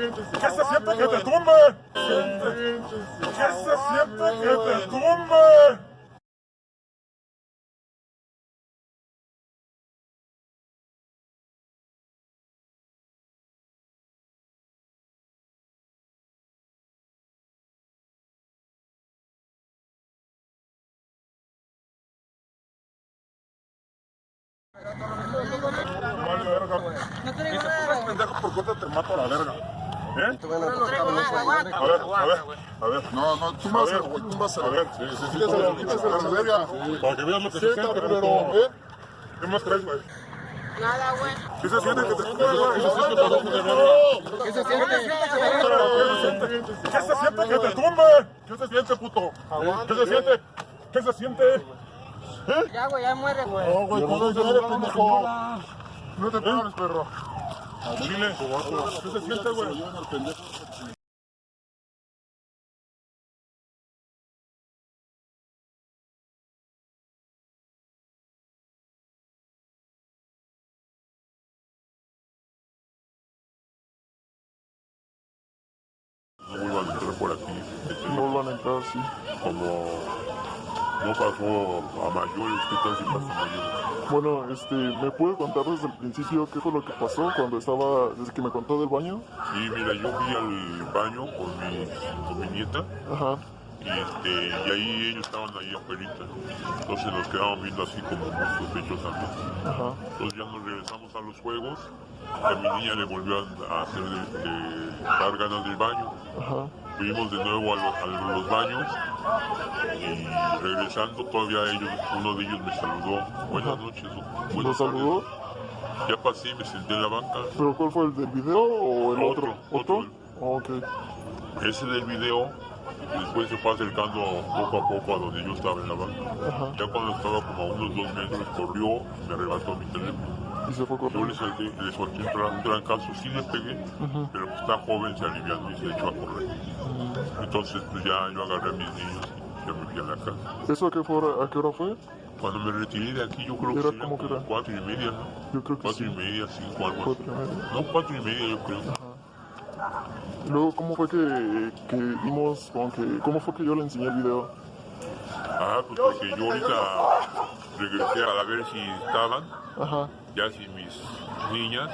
Que se siente que te tumbe. Que se siente que te tumbe. No te digo nada. por te mato a la verga. ¿Eh? No. A ver, a ver, a ver. No, no, tú A vas a ver, güey, tú vas a A ver, sí, sí, sí. Quítale, quítale la verga. Para que veas lo que se siente, puto. ¿eh? ¿Qué más traes, güey? Nada, güey. ¿Qué se siente que te ¿Qué se siente, pendejo de verga? ¿Qué se siente? ¿Qué se siente que te tumbe? ¿Qué se siente, puto? ¿Qué se siente? ¿Qué se siente? Ya, güey, ya muere, güey. No, güey, tú no eres pendejo. No te pares, perro. Chile. ¿Qué se siente, güey? a entrar por aquí. No van a entrar, sí. Como no pasó a mayores, ¿qué tal si pasa a mayores? Bueno, este, ¿me puede contar desde el principio qué fue lo que pasó cuando estaba, desde que me contó del baño? Sí, mira, yo fui al baño con mi, con mi nieta Ajá, y, este, y ahí ellos estaban ahí afuera. Entonces nos quedaban viendo así como sospechosamente. ajá, Entonces ya nos regresamos a los juegos. A mi niña le volvió a hacer este, dar ganas del baño. ajá. Fuimos de nuevo a, lo- a los baños y regresando todavía ellos, uno de ellos me saludó. Buenas noches. buenas ¿Lo saludó? tardes". Ya pasé, me senté en la banca. ¿Pero cuál fue el del video o el otro? Otro, ¿Otro? Oh, ok, Ese del video, después se fue acercando poco a poco a donde yo estaba en la banca. ajá. Ya cuando estaba como a unos dos metros, corrió, me arrebató mi teléfono. Y se fue Yo le solté, le solté un, tran- un trancazo, sí le pegué, pero pues está joven, se alivió y se echó a correr. Entonces pues ya yo agarré a mis niños y ya me fui a la casa. ¿Eso a qué, hora, a qué hora fue? Cuando me retiré de aquí yo creo que Era como que como era. cuatro y media, ¿no? Yo creo que Cuatro sí. y media, cinco, algo así. Cuatro y media. No, cuatro y media yo creo. Luego, ¿cómo fue que, que vimos, como que, cómo fue que yo le enseñé el video? Ah, pues porque yo ahorita regresé a ver si estaban, Ajá, ya sin mis niñas,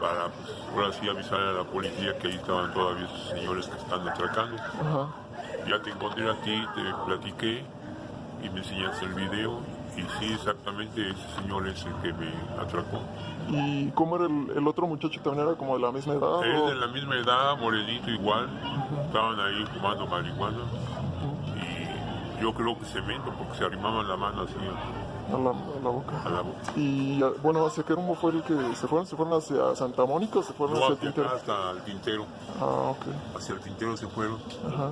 para pues ahora sí avisar a la policía que ahí estaban todavía esos señores que están atracando. ajá. Ya te encontré a ti, te platiqué y me enseñaste el video. Y sí, exactamente ese señor es el que me atracó. ¿Y cómo era el, el otro muchacho? ¿También era como de la misma edad? Es o- de la misma edad, morenito igual. Estaban ahí fumando marihuana. Yo creo que cemento porque se arrimaban la mano así A la, a la boca. a la boca. Y bueno, ¿hacia qué rumbo fue el que se fueron? ¿Se fueron hacia Santa Mónica o se fueron No, hacia hacia Tintero? hasta el tintero. Ah, ok. Hacia el tintero se fueron. Ajá.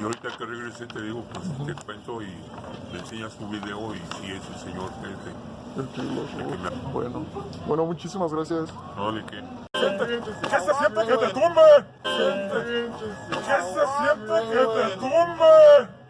Y ahorita que regresé te digo, pues te cuento y me enseñas tu video y si es el señor este. El que Bueno. Bueno, muchísimas gracias. No, de qué. ¿Qué se siente que te tumbe? ¿Qué se siente que te tumbe?